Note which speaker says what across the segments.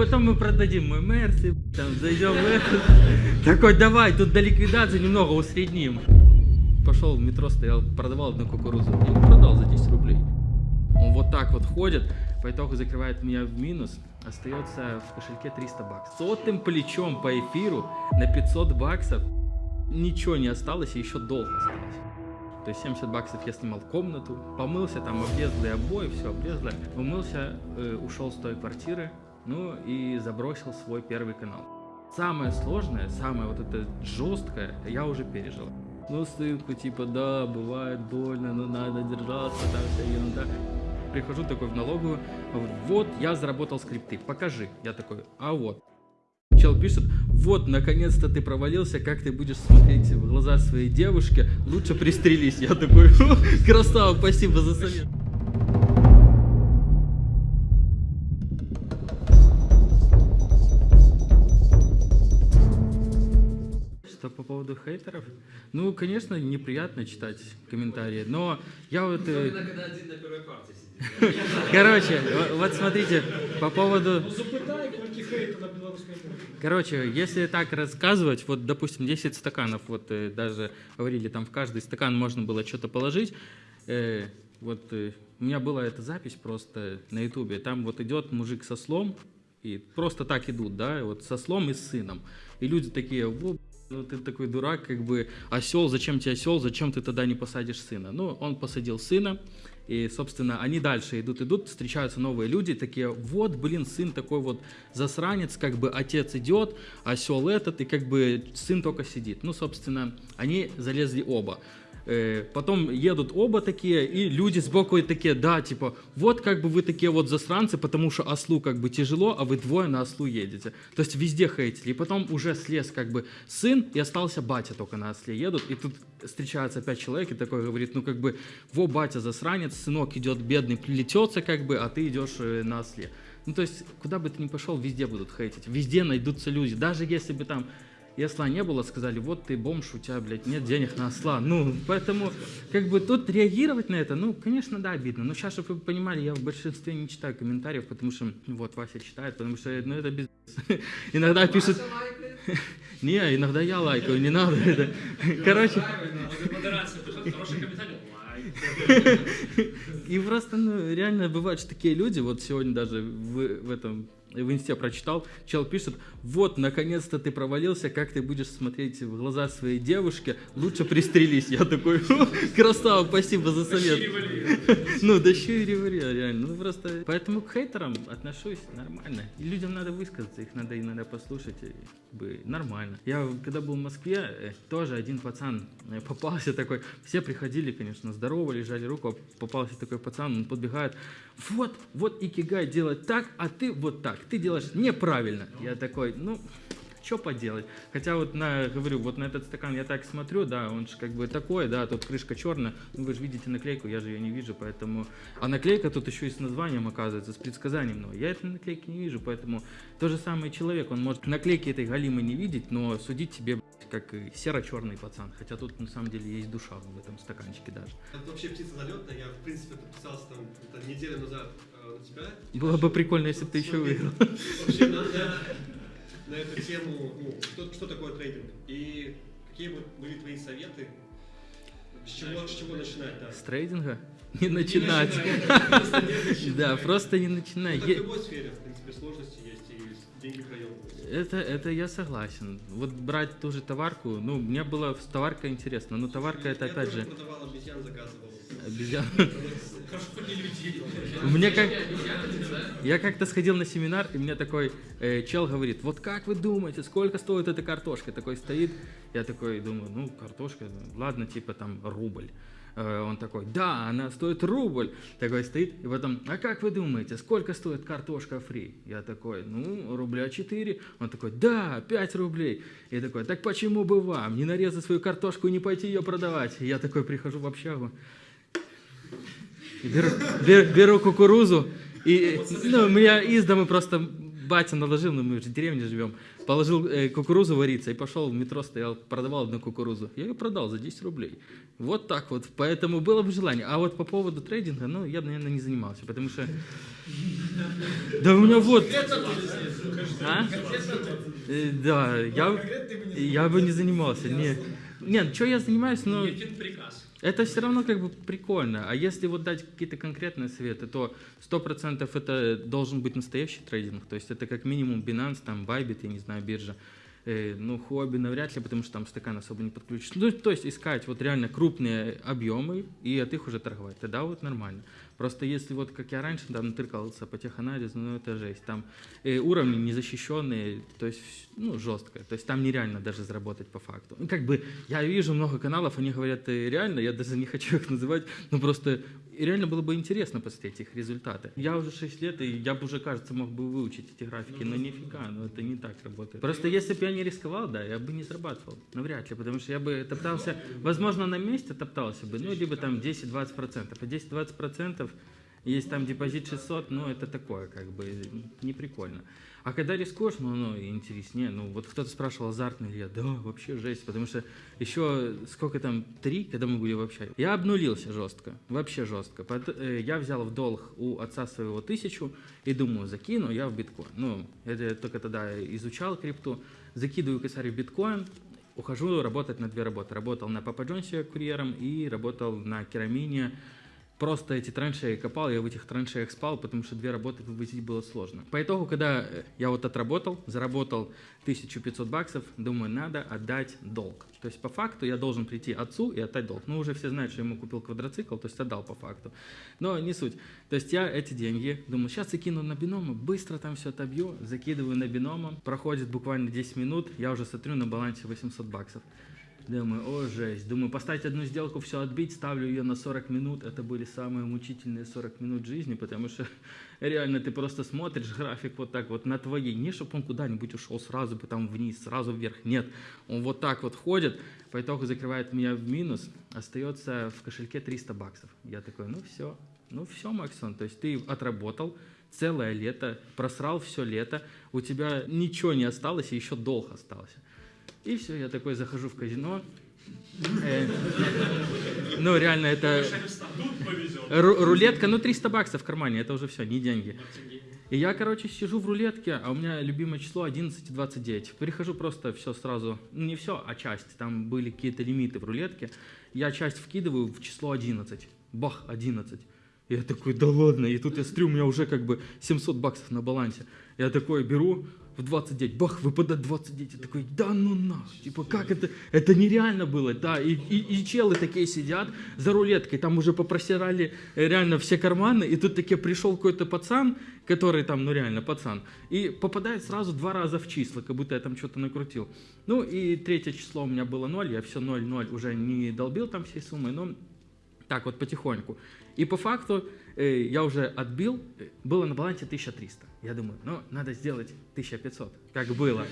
Speaker 1: потом мы продадим мой Мерси, там зайдем в этот. Такой, давай, тут до ликвидации немного усредним. Пошел в метро, стоял, продавал одну кукурузу. Я продал за 10 рублей. Он вот так вот ходит, по итогу закрывает меня в минус, остается в кошельке 300 баксов. Сотым плечом по эфиру на 500 баксов ничего не осталось, и еще долг осталось. То есть 70 баксов я снимал комнату, помылся, там облезлые обои, все облезло. Умылся, э, ушел с той квартиры, ну и забросил свой первый канал. Самое сложное, самое вот это жесткое я уже пережил. Ну, сынку, типа, да, бывает больно, но надо держаться, там вся ерунда. Прихожу такой в налоговую, вот, я заработал скрипты, покажи. Я такой, а вот. Чел пишет, вот, наконец-то ты провалился, как ты будешь смотреть в глаза своей девушке, лучше пристрелись. Я такой, красава, спасибо за совет. Поводу хейтеров? Ну, конечно, неприятно читать комментарии, но я вот... э,
Speaker 2: Особенно, когда один на первой партии сидит.
Speaker 1: Короче, во- вот смотрите, по поводу...
Speaker 3: Ну.
Speaker 1: Короче, если так рассказывать, вот, допустим, 10 стаканов, вот э, даже говорили, там в каждый стакан можно было что-то положить. Э, вот э, у меня была эта запись просто на ютубе, там вот идет мужик со слом, и просто так идут, да, вот со слом и с сыном. И люди такие, ты такой дурак, как бы осел, зачем тебе осел, зачем ты тогда не посадишь сына? Ну, он посадил сына, и, собственно, они дальше идут, идут, встречаются новые люди, такие, вот, блин, сын такой вот засранец, как бы отец идет, осел этот, и как бы сын только сидит. Ну, собственно, они залезли оба. Э, Потом едут оба такие, и люди сбоку такие, да, типа, вот как бы вы такие вот засранцы, потому что ослу как бы тяжело, а вы двое на ослу едете. То есть везде хейтили. И потом уже слез как бы сын, и остался батя только на осле едут, и тут встречается опять человек и такой говорит, ну как бы, во, батя засранец, сынок идет бедный, плетется как бы, а ты идешь э, на осле. Ну то есть, куда бы ты ни пошел, везде будут хейтить, везде найдутся люди. Даже если бы там и осла не было, сказали, вот ты бомж, у тебя, блядь, нет денег на осла. Ну, поэтому, как бы тут реагировать на это, ну, конечно, да, обидно. Но сейчас, чтобы вы понимали, я в большинстве не читаю комментариев, потому что, ну, вот, Вася читает, потому что, ну, это без... Иногда пишут... Не, иногда я лайкаю, не надо это. Короче, и просто, ну, реально бывают же такие люди, вот сегодня даже в, в этом в инсте прочитал, чел пишет, вот, наконец-то ты провалился, как ты будешь смотреть в глаза своей девушке, лучше пристрелись. Я такой, «Фу, красава, спасибо за совет. Ну, вари, реально. Ну, просто... Поэтому к хейтерам отношусь нормально. И людям надо высказаться, их надо иногда послушать, и как бы нормально. Я, когда был в Москве, э, тоже один пацан попался такой, все приходили, конечно, здоровались, жали руку, а попался такой пацан, он подбегает, вот, вот икигай делать так, а ты вот так, ты делаешь неправильно. Я такой, ну, что поделать? Хотя вот на, говорю, вот на этот стакан я так смотрю, да, он же как бы такой, да, тут крышка черная, ну вы же видите наклейку, я же ее не вижу, поэтому... А наклейка тут еще и с названием оказывается, с предсказанием, но я этой наклейки не вижу, поэтому то же самое человек, он может наклейки этой галимы не видеть, но судить тебе как серо-черный пацан, хотя тут на самом деле есть душа в этом стаканчике даже.
Speaker 4: Это вообще птица залетная. Я, в принципе, подписался там неделю назад э, на тебя.
Speaker 1: Было бы прикольно, если бы ты еще выиграл.
Speaker 4: Вообще на, на- эту тему, ну, что, что такое трейдинг? И какие бы были твои советы? С чего, с чего начинать, да?
Speaker 1: С трейдинга? Не начинать. Да, просто не начинай.
Speaker 4: Ну, в любой сфере, в принципе, сложности есть и деньги.
Speaker 1: Это, это я согласен. Вот брать ту же товарку, ну, мне было с товаркой интересно, но товарка это опять же
Speaker 4: продавал обезьян, заказывал.
Speaker 1: обезьян. Мне как... Я как-то сходил на семинар, и мне такой э, чел говорит, вот как вы думаете, сколько стоит эта картошка? Такой стоит, я такой думаю, ну, картошка, ладно, типа там рубль. Э, Он такой, да, она стоит рубль. Такой стоит, и потом, а как вы думаете, сколько стоит картошка фри? Я такой, ну, рубля 4. Он такой, да, 5 рублей. И такой, так почему бы вам не нарезать свою картошку и не пойти ее продавать? Я такой прихожу в общагу, Беру, бер- беру кукурузу, и ну, у меня из дома просто батя наложил, ну мы же в деревне живем, положил э, кукурузу вариться и пошел в метро, стоял, продавал одну кукурузу. Я ее продал за 10 рублей. Вот так вот. Поэтому было бы желание. А вот по поводу трейдинга, ну, я наверное, не занимался, потому что... Да у меня вот... А? Э, Да, я, я бы не занимался. Не, нет, что я занимаюсь, но
Speaker 2: приказ.
Speaker 1: это все равно как бы прикольно. А если вот дать какие-то конкретные советы, то 100% это должен быть настоящий трейдинг. То есть это как минимум Binance, там Bybit, я не знаю, биржа. Э, ну, хобби навряд ли, потому что там стакан особо не подключишь. Ну, то есть искать вот реально крупные объемы и от их уже торговать. Тогда вот нормально. Просто если вот, как я раньше там тыркался по теханализу, ну это жесть. Там э, уровни незащищенные, то есть, ну, жестко. То есть там нереально даже заработать по факту. Ну, как бы я вижу много каналов, они говорят реально, я даже не хочу их называть, но просто и реально было бы интересно посмотреть их результаты. Я уже 6 лет, и я бы уже, кажется, мог бы выучить эти графики, но нифига, ну это не так работает. Просто если бы я не рисковал, да, я бы не зарабатывал. Навряд ли, потому что я бы топтался, возможно, на месте топтался бы, ну, либо там 10-20%. А 10-20% есть там депозит 600, ну, это такое, как бы, не прикольно. А когда рискуешь, ну, ну, интереснее. Ну, вот кто-то спрашивал, азартный ли я. Да, вообще жесть, потому что еще сколько там, три, когда мы были в общаге. Я обнулился жестко, вообще жестко. Э, Я взял в долг у отца своего тысячу и думаю, закину я в биткоин. Ну, это я только тогда изучал крипту. Закидываю косарь в биткоин, ухожу работать на две работы. Работал на Папа Джонсе курьером и работал на Керамине. Просто эти траншеи копал, я в этих траншеях спал, потому что две работы вывозить было сложно. По итогу, когда э, я вот отработал, заработал 1500 баксов, думаю, надо отдать долг. То есть по факту я должен прийти отцу и отдать долг. Ну, уже все знают, что я ему купил квадроцикл, то есть отдал по факту. Но не суть. То есть я эти деньги, думаю, сейчас закину на бинома, быстро там все отобью, закидываю на бинома, проходит буквально 10 минут, я уже смотрю на балансе 800 баксов. Думаю, о, жесть. Думаю, поставить одну сделку, все отбить, ставлю ее на 40 минут. Это были самые мучительные 40 минут жизни, потому что реально ты просто смотришь график вот так вот на твоей. Не, чтобы он куда-нибудь ушел сразу бы там вниз, сразу вверх. Нет, он вот так вот ходит, по итогу закрывает меня в минус, остается в кошельке 300 баксов. Я такой, ну все, ну все, Максон, то есть ты отработал, целое лето, просрал все лето, у тебя ничего не осталось, и еще долг остался. И все, я такой захожу в казино. Э, Ну, реально, это рулетка, ну, 300 баксов в кармане, это уже все, не деньги. И я, короче, сижу в рулетке, а у меня любимое число 11 и 29. Перехожу просто все сразу, ну, не все, а часть. Там были какие-то лимиты в рулетке. Я часть вкидываю в число 11. Бах, 11. И я такой, да ладно. И тут я смотрю, у меня уже как бы 700 баксов на балансе. Я такой беру в 29, бах, выпадает 29. Я такой, да ну нахуй. Типа, как это? Это нереально было. Да, и, и, и челы такие сидят за рулеткой. Там уже попросирали э, реально все карманы. И тут таки пришел какой-то пацан, который там, ну реально, пацан. И попадает сразу два раза в числа, как будто я там что-то накрутил. Ну и третье число у меня было 0. Я все 0-0 уже не долбил там всей суммы, но так вот потихоньку. И по факту э, я уже отбил, э, было на балансе 1300. Я думаю, ну, надо сделать 1500, как было.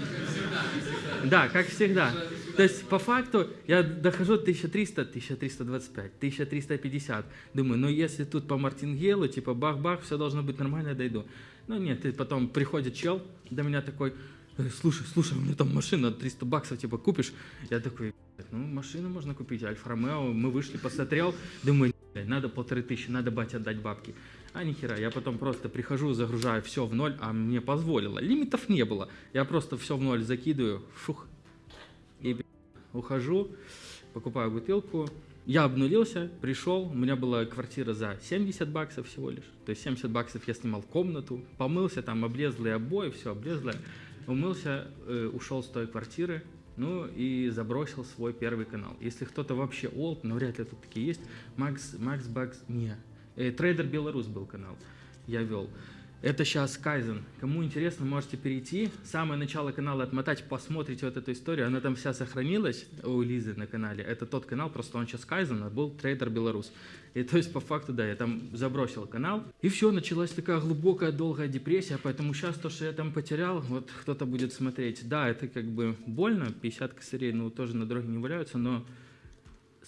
Speaker 1: Да, как всегда. То есть по факту я дохожу 1300, 1325, 1350. Думаю, ну если тут по мартингелу, типа бах-бах, все должно быть нормально, дойду. Ну нет, и потом приходит чел до меня такой, «Э, слушай, слушай, у меня там машина 300 баксов, типа купишь? Я такой, ну машину можно купить, Альфа-Ромео, мы вышли, посмотрел, думаю, «Блядь, надо полторы тысячи, надо бате отдать бабки. А нихера, я потом просто прихожу, загружаю все в ноль, а мне позволило. Лимитов не было. Я просто все в ноль закидываю, фух, и ухожу, покупаю бутылку. Я обнулился, пришел, у меня была квартира за 70 баксов всего лишь. То есть 70 баксов я снимал комнату, помылся, там облезлые обои, все облезлое. Умылся, э, ушел с той квартиры, ну и забросил свой первый канал. Если кто-то вообще old, но вряд ли тут такие есть, Макс, Макс Бакс, не, Э, Трейдер Беларусь был канал, я вел. Это сейчас Кайзен. Кому интересно, можете перейти. Самое начало канала отмотать, посмотрите вот эту историю. Она там вся сохранилась у Лизы на канале. Это тот канал, просто он сейчас Кайзен, а был Трейдер Беларусь. И то есть по факту, да, я там забросил канал. И все, началась такая глубокая, долгая депрессия. Поэтому сейчас то, что я там потерял, вот кто-то будет смотреть. Да, это как бы больно, 50 косарей, ну тоже на дороге не валяются, но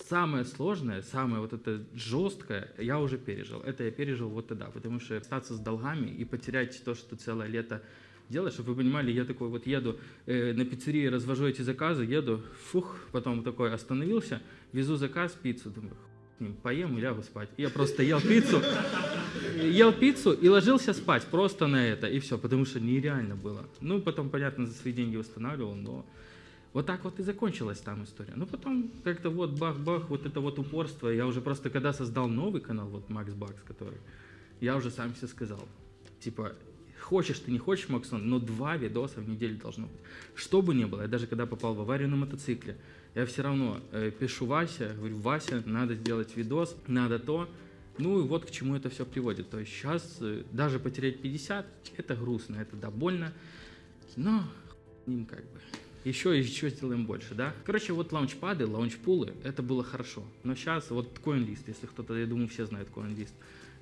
Speaker 1: самое сложное, самое вот это жесткое я уже пережил. Это я пережил вот тогда, потому что остаться с долгами и потерять то, что целое лето делаешь, чтобы вы понимали, я такой вот еду э, на пиццерии, развожу эти заказы, еду, фух, потом такой остановился, везу заказ, пиццу, думаю, «Хуй с ним, поем и лягу спать. Я просто ел пиццу, ел пиццу и ложился спать просто на это, и все, потому что нереально было. Ну, потом, понятно, за свои деньги восстанавливал, но вот так вот и закончилась там история. Ну, потом как-то вот бах-бах, вот это вот упорство. Я уже просто, когда создал новый канал, вот Макс Бакс, который, я уже сам себе сказал, типа, хочешь ты, не хочешь, Максон, но два видоса в неделю должно быть. Что бы ни было, я даже когда попал в аварию на мотоцикле, я все равно э, пишу Вася, говорю, Вася, надо сделать видос, надо то. Ну и вот к чему это все приводит. То есть сейчас э, даже потерять 50, это грустно, это да, больно, но ним как бы. Еще еще сделаем больше, да? Короче, вот лаунчпады, лаунчпулы, это было хорошо. Но сейчас вот CoinList, если кто-то, я думаю, все знают CoinList,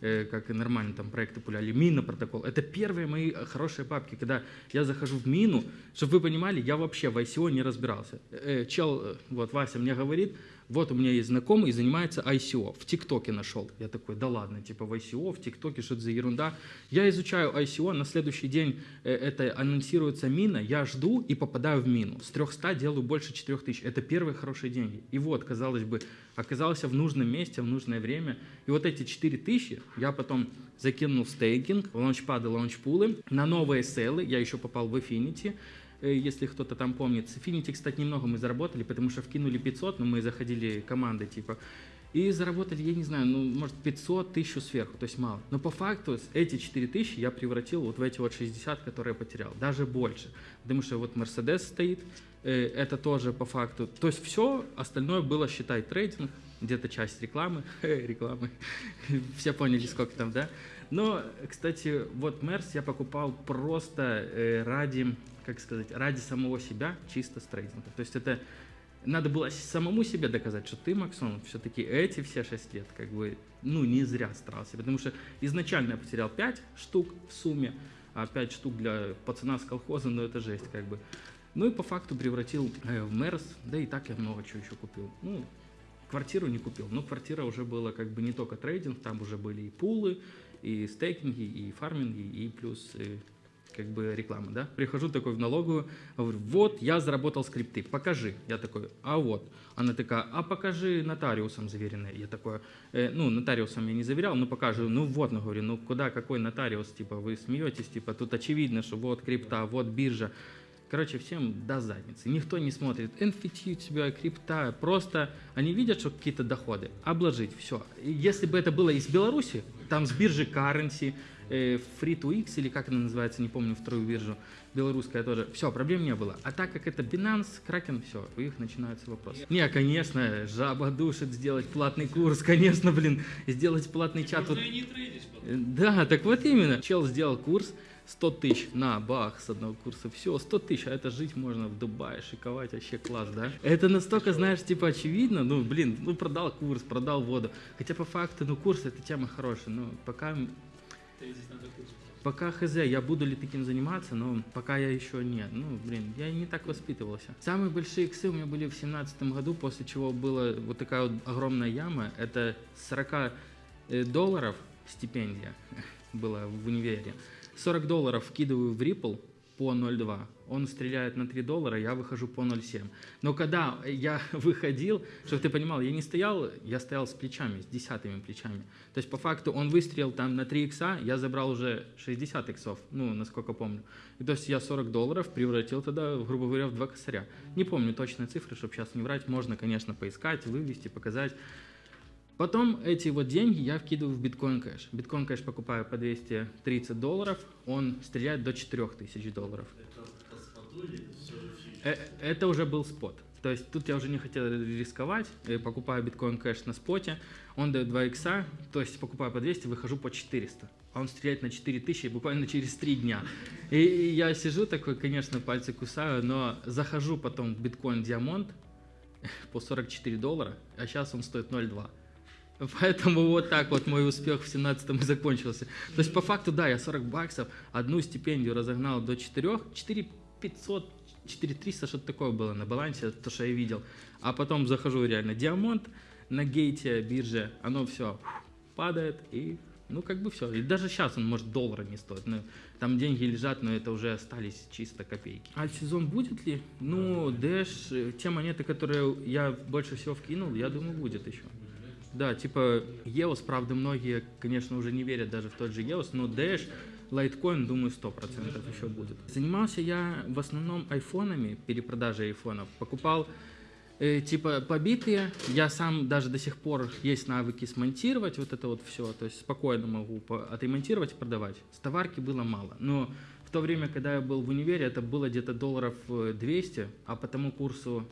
Speaker 1: э, как и нормально там проекты пуляли, мина протокол. Это первые мои э, хорошие папки, когда я захожу в мину, чтобы вы понимали, я вообще в ICO не разбирался. Э, чел, э, вот Вася мне говорит, вот у меня есть знакомый, занимается ICO, в ТикТоке нашел. Я такой, да ладно, типа в ICO, в ТикТоке, что это за ерунда. Я изучаю ICO, на следующий день э, это анонсируется мина, я жду и попадаю в мину. С 300 делаю больше 4000. Это первые хорошие деньги. И вот, казалось бы, оказался в нужном месте, в нужное время. И вот эти 4000 я потом закинул в стейкинг, в лаунчпады, лаунчпулы, на новые селы, я еще попал в Affinity, если кто-то там помнит. С Affinity, кстати, немного мы заработали, потому что вкинули 500, но мы заходили командой, типа, и заработали, я не знаю, ну, может, 500 тысяч сверху, то есть мало. Но по факту эти 4 тысячи я превратил вот в эти вот 60, которые я потерял, даже больше. Потому что вот Mercedes стоит, э, это тоже по факту. То есть все остальное было, считай, трейдинг, где-то часть рекламы, рекламы, все поняли, сколько там, да? Но, кстати, вот Мерс я покупал просто э, ради, как сказать, ради самого себя, чисто с трейдинга. То есть это надо было самому себе доказать, что ты, Максон, все-таки эти все 6 лет, как бы, ну, не зря старался. Потому что изначально я потерял 5 штук в сумме, а 5 штук для пацана с колхоза, ну, это жесть, как бы. Ну и по факту превратил э, в Мерс, да и так я много чего еще купил. Ну, квартиру не купил, но квартира уже была как бы не только трейдинг, там уже были и пулы, и стейкинги, и фарминги, и плюс э, как бы реклама, да. Прихожу такой в налоговую, говорю, вот, я заработал скрипты, покажи. Я такой, а вот. Она такая, а покажи нотариусом заверенные. Я такой, «Э, ну, нотариусом я не заверял, но покажу. Ну вот, ну, говорю, ну куда, какой нотариус, типа, вы смеетесь, типа, тут очевидно, что вот крипта, вот биржа. Короче, всем до задницы. Никто не смотрит NFT у тебя, крипта. Просто они видят, что какие-то доходы. Обложить, все. Если бы это было из Беларуси, там с биржи Currency, э, Free2X или как она называется, не помню, вторую биржу, белорусская тоже, все, проблем не было. А так как это Binance, Kraken, все, у них начинаются вопросы. Не, конечно, жаба душит сделать платный курс, конечно, блин, сделать платный чат. Вот Да, так вот именно. Чел сделал курс 100 тысяч на бах с одного курса. Все, 100 тысяч, а это жить можно в Дубае, шиковать, вообще класс, да? Это настолько, знаешь, типа очевидно, ну, блин, ну, продал курс, продал воду. Хотя по факту, ну, курс это тема хорошая, но пока, пока хз, я буду ли таким заниматься, но пока я еще нет. Ну, блин, я не так воспитывался. Самые большие иксы у меня были в семнадцатом году, после чего была вот такая вот огромная яма. Это 40 э, долларов стипендия была в универе. 40 долларов вкидываю в Ripple по 0,2. Он стреляет на 3 доллара, я выхожу по 0,7. Но когда я выходил, чтобы ты понимал, я не стоял, я стоял с плечами, с десятыми плечами. То есть по факту он выстрелил там на 3 икса, я забрал уже 60 иксов, ну, насколько помню. И то есть я 40 долларов превратил тогда, грубо говоря, в два косаря. Не помню точные цифры, чтобы сейчас не врать. Можно, конечно, поискать, вывести, показать. Потом эти вот деньги я вкидываю в биткоин кэш. Биткоин кэш покупаю по 230 долларов, он стреляет до 4000 долларов. Э, Это уже был спот. То есть тут я уже не хотел рисковать, э, покупаю биткоин кэш на споте, он дает 2 икса, то есть покупаю по 200, выхожу по 400. А он стреляет на 4000 буквально через 3 дня. И и я сижу такой, конечно, пальцы кусаю, но захожу потом в биткоин диамонт по 44 доллара, а сейчас он стоит 0,2. Поэтому вот так вот мой успех в 17-м и закончился. То есть по факту, да, я 40 баксов, одну стипендию разогнал до 4, 4 500, 4 300, что-то такое было на балансе, то, что я видел. А потом захожу реально диамонт на гейте, бирже, оно все падает и ну, как бы все. И даже сейчас он, может, доллара не стоит. Ну, там деньги лежат, но это уже остались чисто копейки. Альт-сезон будет ли? Ну, Дэш, э, те монеты, которые я больше всего вкинул, я думаю, будет еще. Да, типа EOS, правда, многие, конечно, уже не верят даже в тот же EOS, но Dash, Litecoin, думаю, 100% еще будет. Занимался я в основном айфонами, перепродажей айфонов. Покупал э, типа побитые. Я сам даже до сих пор есть навыки смонтировать вот это вот все. То есть спокойно могу отремонтировать и продавать. С товарки было мало. Но в то время, когда я был в универе, это было где-то долларов э, 200, а по тому курсу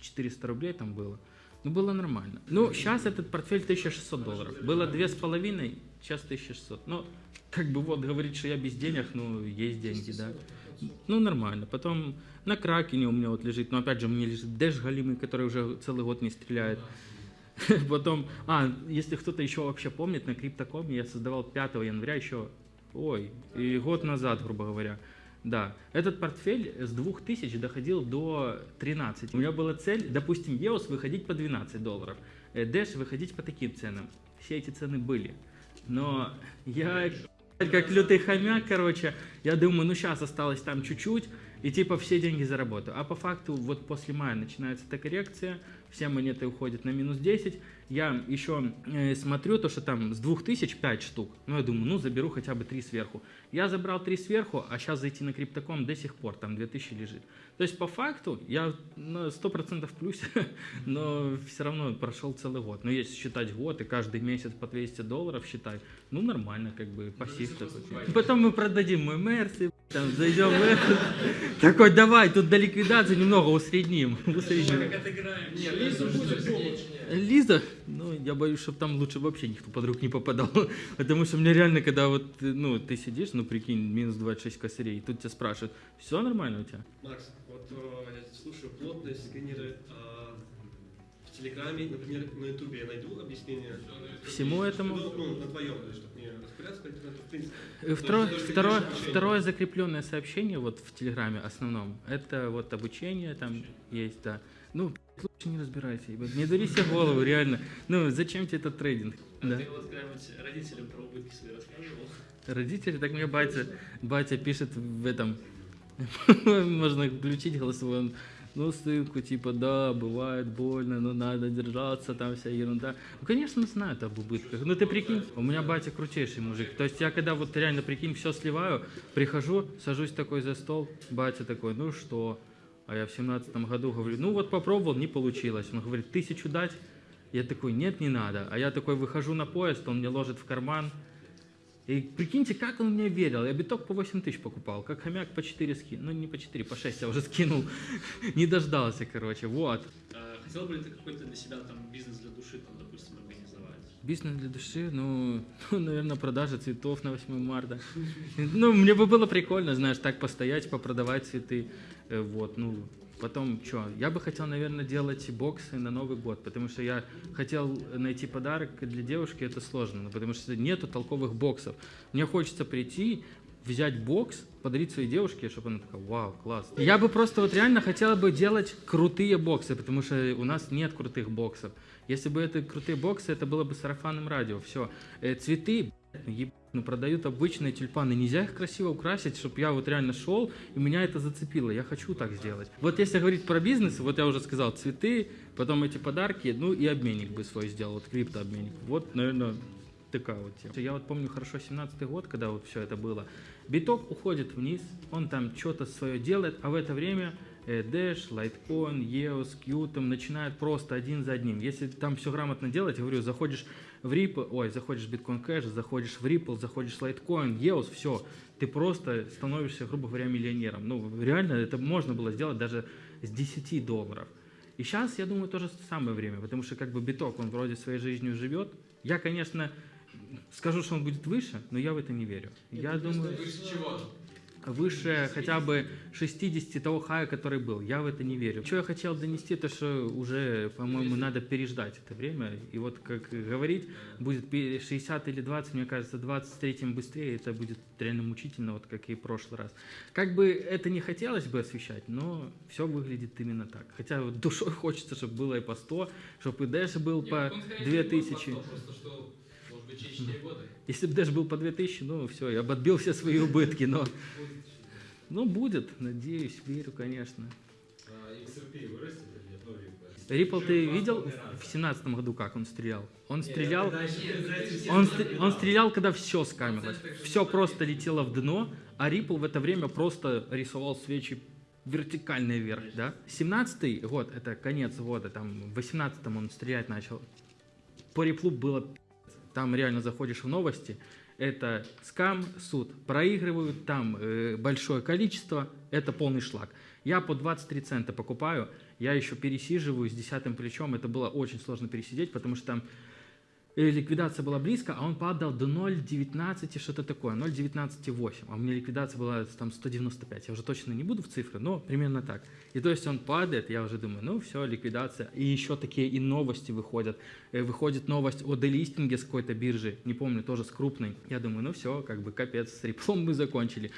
Speaker 1: 400 рублей там было. Ну, было нормально. Ну, сейчас этот портфель 1600 долларов. Было две с половиной, сейчас 1600. Ну, как бы вот говорить, что я без денег, ну, есть деньги, да. Ну, нормально. Потом на Кракене у меня вот лежит, но опять же, у меня лежит Дэш Галимый, который уже целый год не стреляет. Потом, а, если кто-то еще вообще помнит, на Криптокоме я создавал 5 января еще, ой, и год назад, грубо говоря. Да, этот портфель с 2000 доходил до 13. У меня была цель, допустим, EOS выходить по 12 долларов, э, Dash выходить по таким ценам. Все эти цены были. Но я как лютый хомяк, короче, я думаю, ну сейчас осталось там чуть-чуть, и типа все деньги заработаю. А по факту вот после мая начинается эта коррекция, все монеты уходят на минус 10. Я еще э, смотрю то, что там с 2000 5 штук. Ну, я думаю, ну заберу хотя бы 3 сверху. Я забрал 3 сверху, а сейчас зайти на криптоком до сих пор там 2000 лежит. То есть по факту я на 100% в плюсе, но все равно прошел целый год. Но если считать год и каждый месяц по 200 долларов считать, ну нормально, как бы пассив такой. Потом мы продадим мой Мерси, там зайдем в этот. Такой, давай, тут до ликвидации немного усредним. усредним.
Speaker 3: Лиза,
Speaker 1: ну, я боюсь, чтобы там лучше вообще никто под рук не попадал. Потому что мне реально, когда вот, ну, ты сидишь, ну, прикинь, минус 26 косарей, и тут тебя спрашивают, все нормально у тебя?
Speaker 4: Макс, вот э, я слушаю плотность, сканеры. а в Телеграме, например, на Ютубе я найду объяснение.
Speaker 1: Всему этому?
Speaker 4: Ну, ну, на твоем, то есть, чтобы не распыляться по интернету, в принципе.
Speaker 1: Второе,
Speaker 4: То
Speaker 1: второе,
Speaker 4: обучение.
Speaker 1: второе закрепленное сообщение вот в Телеграме основном, это вот обучение там есть, да. Ну, не разбирайся, ебать, не дури себе голову, реально. Ну, зачем тебе этот трейдинг?
Speaker 2: А
Speaker 1: Да.
Speaker 2: ты вот когда-нибудь родителям про убытки свои рассказывал?
Speaker 1: Родители, так мне батя, батя пишет в этом, можно включить голосовой, он, ну, сынку, типа, да, бывает больно, но надо держаться, там вся ерунда. Ну, конечно, знают об убытках. Ну, ты прикинь, у меня батя крутейший мужик. То есть я когда вот реально, прикинь, все сливаю, прихожу, сажусь такой за стол, батя такой, ну что? А я в семнадцатом году говорю, ну вот попробовал, не получилось. Он говорит, тысячу дать? Я такой, нет, не надо. А я такой выхожу на поезд, он мне ложит в карман. И прикиньте, как он мне верил. Я биток по 8 тысяч покупал, как хомяк по 4 скинул. Ну, не по 4, по 6 я уже скинул. Не дождался, короче, вот.
Speaker 2: А, Хотел бы ли ты какой-то для себя там бизнес для души, там, допустим, организовать?
Speaker 1: Бизнес для души, ну, наверное, продажа цветов на 8 марта. Ну, мне бы было прикольно, знаешь, так постоять, попродавать цветы. Э, Вот, ну, потом что? Я бы хотел, наверное, делать боксы на Новый год, потому что я хотел найти подарок для девушки, это сложно, ну, потому что нету толковых боксов. Мне хочется прийти, взять бокс, подарить своей девушке, чтобы она такая, вау, класс. Я бы просто вот реально хотела бы делать крутые боксы, потому что у нас нет крутых боксов. Если бы это крутые боксы, это было бы сарафанным радио, все. цветы, блядь, ну, ну продают обычные тюльпаны, нельзя их красиво украсить, чтобы я вот реально шел, и меня это зацепило, я хочу так сделать. Вот если говорить про бизнес, вот я уже сказал, цветы, потом эти подарки, ну и обменник бы свой сделал, вот криптообменник. Вот, наверное, такая вот тема. Я вот помню хорошо 17 год, когда вот все это было. Биток уходит вниз, он там что-то свое делает, а в это время э, Dash, Litecoin, EOS, Q там начинают просто один за одним. Если там все грамотно делать, я говорю, заходишь в Ripple, ой, заходишь в Bitcoin Cash, заходишь в Ripple, заходишь в Litecoin, EOS, все, ты просто становишься, грубо говоря, миллионером. Ну, реально, это можно было сделать даже с 10 долларов. И сейчас, я думаю, тоже самое время, потому что как бы биток, он вроде своей жизнью живет. Я, конечно, скажу, что он будет выше, но я в это не верю. Я думаю,
Speaker 5: Выше чего?
Speaker 1: Выше хотя бы 60 того хая, который был. Я в это не верю. Что я хотел донести, то что уже, по-моему, надо переждать это время. И вот, как говорить, будет пе- 60 или 20, мне кажется, 23 быстрее, это будет реально мучительно, вот как и в прошлый раз. Как бы это не хотелось бы освещать, но все выглядит именно так. Хотя вот душой хочется, чтобы было и по 100, чтобы и Дэш был по
Speaker 5: Нет, он, скорее всего,
Speaker 1: 2000.
Speaker 5: просто, Просто что,
Speaker 1: Если бы Дэш был по 2000, ну все, я бы отбил все свои убытки, но... Ну, будет, надеюсь, верю, конечно.
Speaker 6: А XRP вырастет или нет? И
Speaker 1: Ripple ты видел в семнадцатом году, как он стрелял? Он стрелял... Он, стр- он стрелял, когда все скамилось. Все просто летело в дно, а Ripple в это время просто рисовал свечи вертикально вверх, да? 17 год, это конец года, там, в 18 он стрелять начал. По Ripple было. Там реально заходишь в новости, это скам, суд. Проигрывают там э, большое количество, это полный шлак. Я по 23 цента покупаю, я еще пересиживаю с десятым плечом, это было очень сложно пересидеть, потому что там ликвидация была близко, а он падал до 0,19 и что-то такое, 0,19,8, а у меня ликвидация была там 195, я уже точно не буду в цифры, но примерно так. И то есть он падает, я уже думаю, ну все, ликвидация. И еще такие и новости выходят. Э, Выходит новость о делистинге с какой-то биржи, не помню, тоже с крупной. Я думаю, ну все, как бы капец, с Ripple мы закончили.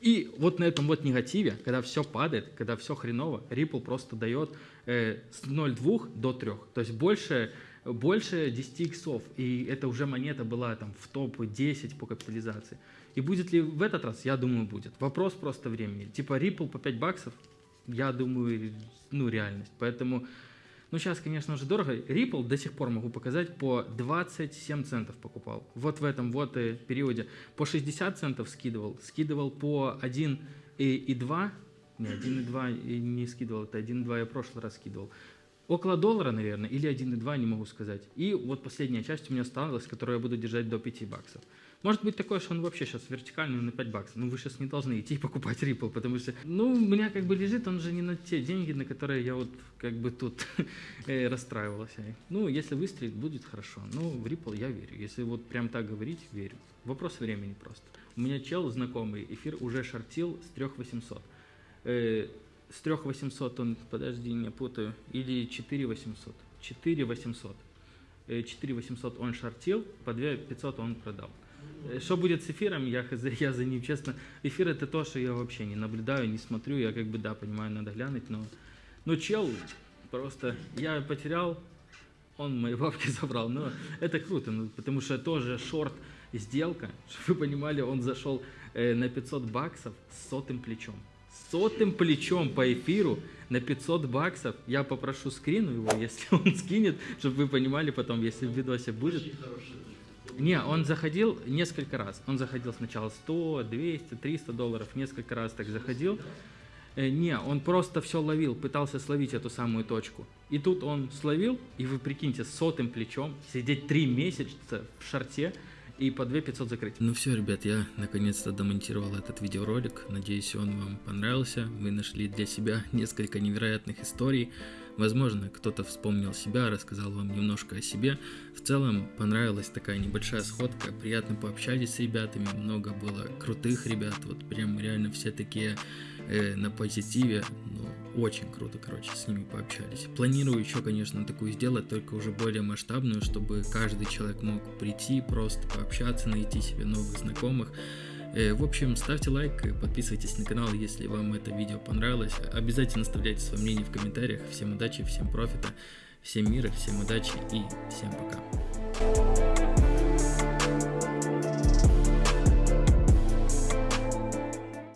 Speaker 1: И вот на этом вот негативе, когда все падает, когда все хреново, Ripple просто дает э, с 0,2 до 3. То есть больше, больше 10 иксов. И это уже монета была там в топ-10 по капитализации. И будет ли в этот раз? Я думаю, будет. Вопрос просто времени. Типа Ripple по 5 баксов, я думаю, ну, реальность. Поэтому, ну, сейчас, конечно, уже дорого. Ripple до сих пор могу показать по 27 центов покупал. Вот в этом вот периоде. По 60 центов скидывал. Скидывал по 1 и, и 2. Не, 1,2 и не скидывал, это 1,2 я в прошлый раз скидывал. Около доллара, наверное, или 1,2, не могу сказать. И вот последняя часть у меня осталась, которую я буду держать до 5 баксов. Может быть такое, что он вообще сейчас вертикальный на 5 баксов. Ну, вы сейчас не должны идти покупать Ripple, потому что, ну, у меня как бы лежит, он же не на те деньги, на которые я вот как бы тут э, расстраивалась. Ну, если выстрелит, будет хорошо. Ну, в Ripple я верю. Если вот прям так говорить, верю. Вопрос времени просто. У меня чел знакомый, эфир уже шортил с 3800. С 3800 он, подожди, не путаю, или 4800. 4800. Э, 4800 он шортил, по 2500 он продал. Э, Что будет с эфиром, я, я за ним, честно. Эфир это то, что я вообще не наблюдаю, не смотрю. Я как бы, да, понимаю, надо глянуть, но... Но чел просто... Я потерял, он мои бабки забрал. Но это круто, ну, потому что тоже шорт сделка, чтобы вы понимали, он зашел э, на 500 баксов с сотым плечом. Сотым плечом по эфиру на 500 баксов. Я попрошу скрину его, если он скинет, чтобы вы понимали потом, если в видосе будет. Не, он заходил несколько раз. Он заходил сначала 100, 200, 300 долларов, несколько раз так заходил. Э, Не, он просто все ловил, пытался словить эту самую точку. И тут он словил, и вы прикиньте, с сотым плечом, сидеть три месяца в шарте и по 2500 закрыть. Ну все, ребят, я наконец-то домонтировал этот видеоролик. Надеюсь, он вам понравился. Вы нашли для себя несколько невероятных историй. Возможно, кто-то вспомнил себя, рассказал вам немножко о себе. В целом, понравилась такая небольшая сходка. Приятно пообщались с ребятами. Много было крутых ребят. Вот прям реально все такие э, на позитиве. Ну, очень круто, короче, с ними пообщались. Планирую еще, конечно, такую сделать, только уже более масштабную, чтобы каждый человек мог прийти, просто пообщаться, найти себе новых знакомых. Э, В общем, ставьте лайк, подписывайтесь на канал, если вам это видео понравилось. Обязательно оставляйте свое мнение в комментариях. Всем удачи, всем профита, всем мира, всем удачи и всем пока.